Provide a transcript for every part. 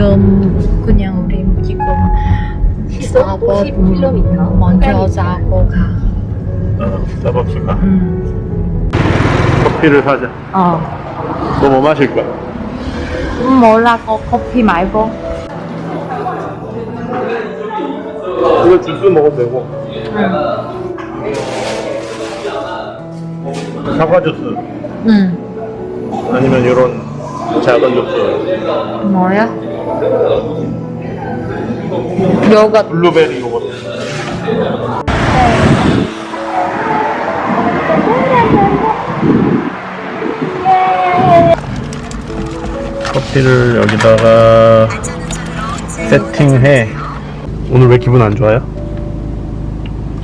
지금 그냥 우리 지금 50km. 먼저 자고 가. 어, 스타벅스 가. 음. 커피를 사자. 어. 너 뭐 마실 거야? 음, 몰라, 거, 커피 말고. 이거 주스 먹어도 되고. 사과 주스 응. 아니면 이런 작은 주스. 뭐야? 요거트. 블루베리 요거트. 커피를 여기다가 세팅해. 오늘 왜 기분 안 좋아요?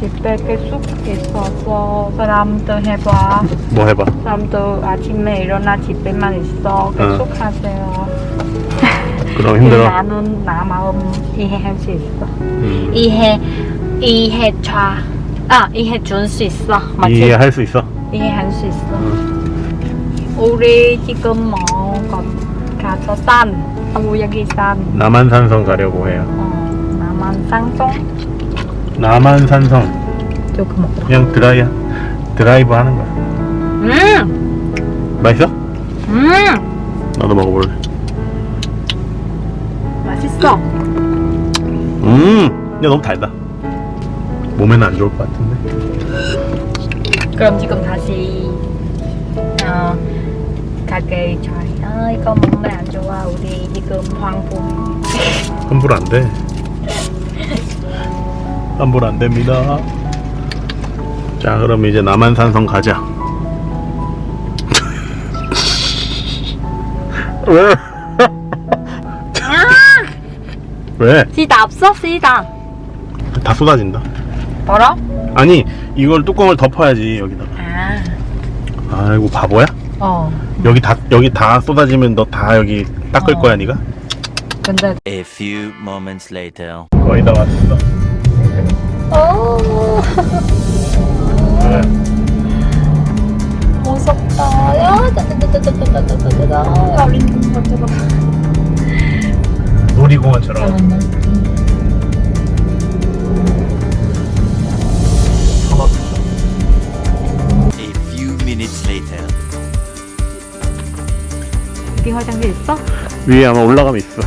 집에 계속 있어서 사람들 해봐. 뭐 해봐. 사람들 아침에 일어나 집에만 있어. 계속 하세요. 그럼 힘들어. 나는 나 마음 이해할 수 있어. 음, 이해, 이해 차. 아, 이해 줄 수 있어. 맞지? 이해할 수 있어. 이해할 수 있어. 우리 지금 뭐 거- 가서 산, 어, 여기 산, 남한산성 가려고 해요. 어, 남한 상송 남한산성 조금 먹고. 그냥 드라이 드라이브 하는 거야. 음, 맛있어? 음, 나도 먹어볼래. 맛있어. 음, 야 너무 달다. 몸에는 안 좋을 것 같은데. 그럼 지금 다시 어, 가게 잘. 아, 이거 몸에 안 좋아. 우리 지금 황보. 환불 안 돼. 환불 안 됩니다. 자, 그럼 이제 남한산성 가자. 왜? 왜? 시다 없어? 시다. 다 쏟아진다. 뭐라? 아니, 이걸 뚜껑을 덮어야지 여기다가. 아, 아이고 바보야? 어. 여기 다 여기 다 쏟아지면 너 다 여기 닦을 어. 거야, 네가? 근데 A few moments later. 거의 다 왔어. 어, 여기 화장실 있어? 위에 아마 올라가면 있어.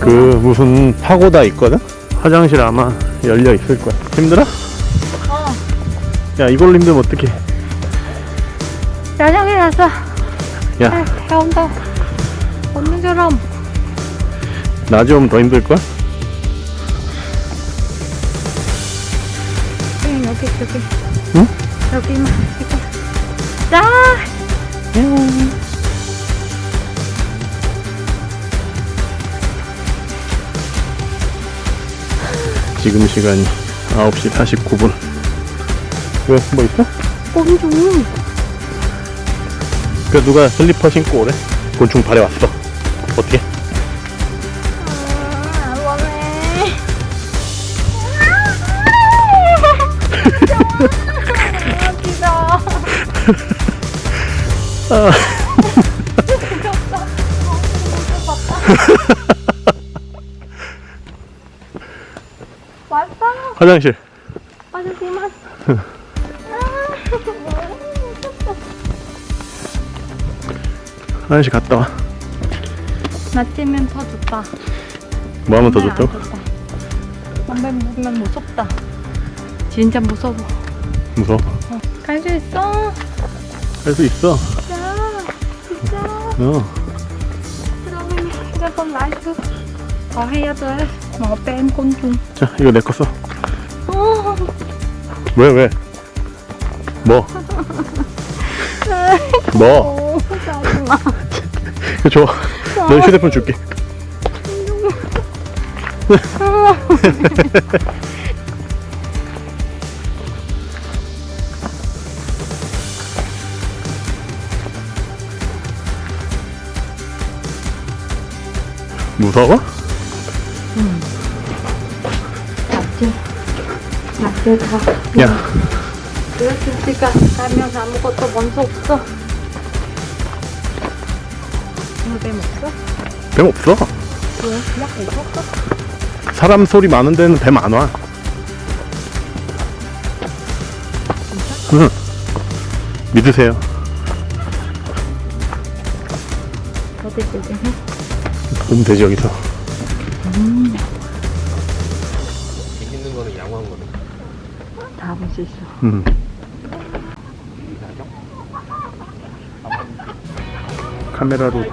그 무슨 파고다 있거든? 화장실 아마 열려 있을 거야. 힘들어? 어. 야 이걸로 힘들면 어떡해? 화장실 갔어. 야 태운다. 없는 사람. 낮에 오면 더 힘들 걸? 응, 여기, 여기. 응? 여기만. 이거. 자! 지금 시간이 9시 49분. 왜? 뭐 있어? 곤충. 그 누가 슬리퍼 신고 오래? 곤충 발에 왔어. 어떻게? 아, 원해. 아, 기다. 왔어. 화장실. 화장실만. 화장실 갔다 와. 낮에면 더 좋다. 뭐 하면 더 좋다고? 좋다. 밤에 보면 무섭다. 진짜 무서워. 무서워. 갈수 있어. 할수 있어. 진짜. 진짜. 어. 그러면 휴대폰 라이트 더 해야 돼. 뭐뺀 곤충. 자 이거 내 거 써. 어. 왜 왜? 뭐? 뭐? 이거 줘. 너 휴대폰 줄게. 무서워? 낮 낮에 가. 야, 이렇게 우리가 가면 아무것도 먼저 없어. 이거 뱀 없어? 뱀 없어. 왜? 약 없었어? 사람 소리 많은 데는 뱀 안 와. 응. 믿으세요. 어디? 보면 되지 여기서. 재밌는 거는 양호한 거네. 다볼수 있어. 음. 카메라로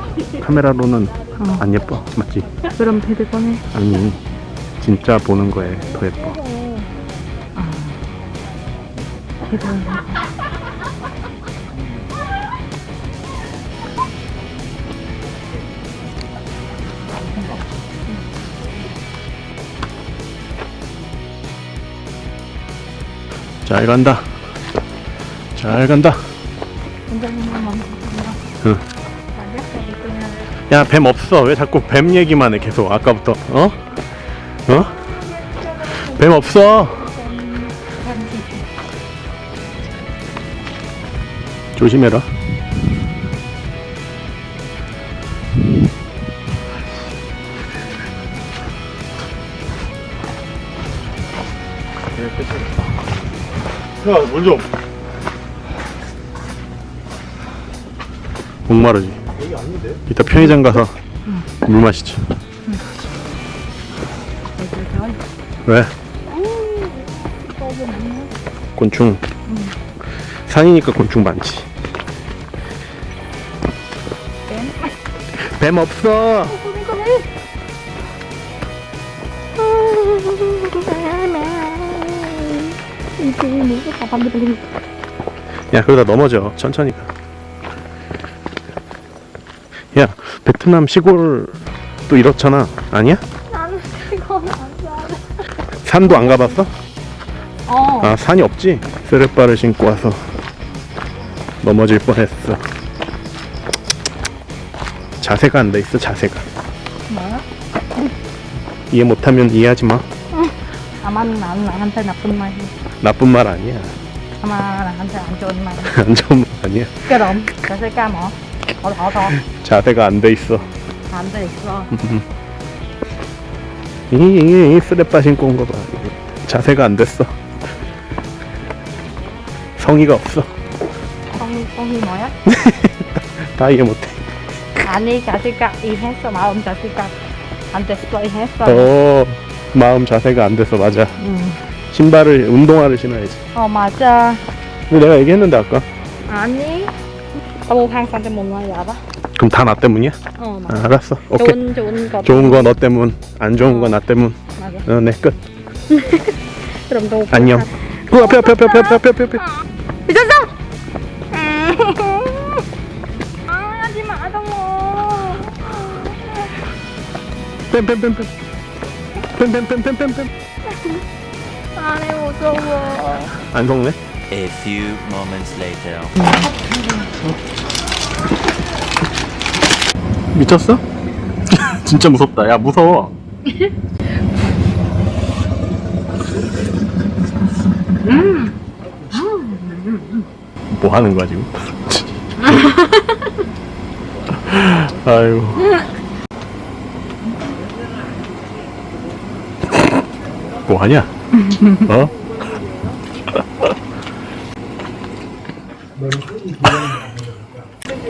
카메라로는 안 예뻐 맞지? 그럼 패드 꺼내. 아니 진짜 보는 거에 더 예뻐. 패드. 잘 간다. 잘 간다. 응. 야뱀 없어. 왜 자꾸 뱀 얘기만 해 계속 아까부터 어? 어? 뱀 없어. 조심해라. 야, 물 좀. 목마르지. 이따 편의점 가서 물 마시자. 왜? 곤충. 산이니까 곤충 많지. 뱀 없어. 야 그러다 넘어져 천천히 가. 야 베트남 시골 또 이렇잖아 아니야? 나는 이거 안 돼. 산도 안 가봤어? 어. 아 산이 없지? 쓰레빠를 신고 와서 넘어질 뻔했어 자세가 안 돼 있어 자세가 뭐야? 이해 못하면 이해하지 마 아마 나는 나한테 나쁜 말이. 나쁜 말 아니야 아마 나한테 안 좋은 말. 안 좋은 말 아니야 그럼 자세가 뭐? 더, 더, 더. 자세가 안 돼 있어 안 돼 있어. 이, 이, 이 쓰레빠 신고 온 거 봐 자세가 안 됐어 성의가 없어 똥이, 똥이 뭐야? 다 이해 못해 아니, 자세가 이해했어. 마음 자세가 안 됐어. 이해했어. 어 마음 자세가 안 됐어 맞아 응. 신발을 운동화를 신어야지 어, 맞아. 근데 내가 얘기했는데 아까 아니. 너무 항상 못 말이 알아? 그럼 다 나 때문이야? 어, 아, 맞아. 알았어 오케이 좋은, 좋은 거. 좋은 거 너 때문 안 좋은 거나 때문 맞아. 어 네끝 그럼 너. 안녕 그 앞에 앞에 앞에 앞에 앞에 앞에 앞에 미쳤어! 아, 하지 마, 정모. 뱀뱀뱀뱀 뱀뱀뱀뱀뱀뱀 안해, 무서워. 안 속네 A few moments later. 미쳤어? 진짜 무섭다 야 무서워 뭐 하는 거야 지금? 아유 뭐 하냐? 어?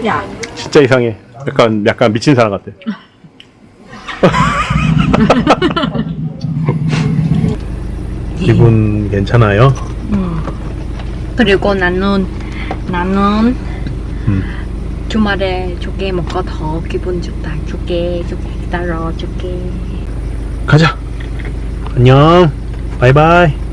야, 진짜 이상해 약간 약간 미친 사람 같아 기분 괜찮아요? 그리고 나는, 나는 음. 주말에 조개 먹고 더 기분 좋다. 조개, 조개 따러 조개. 가자 안녕. 바이바이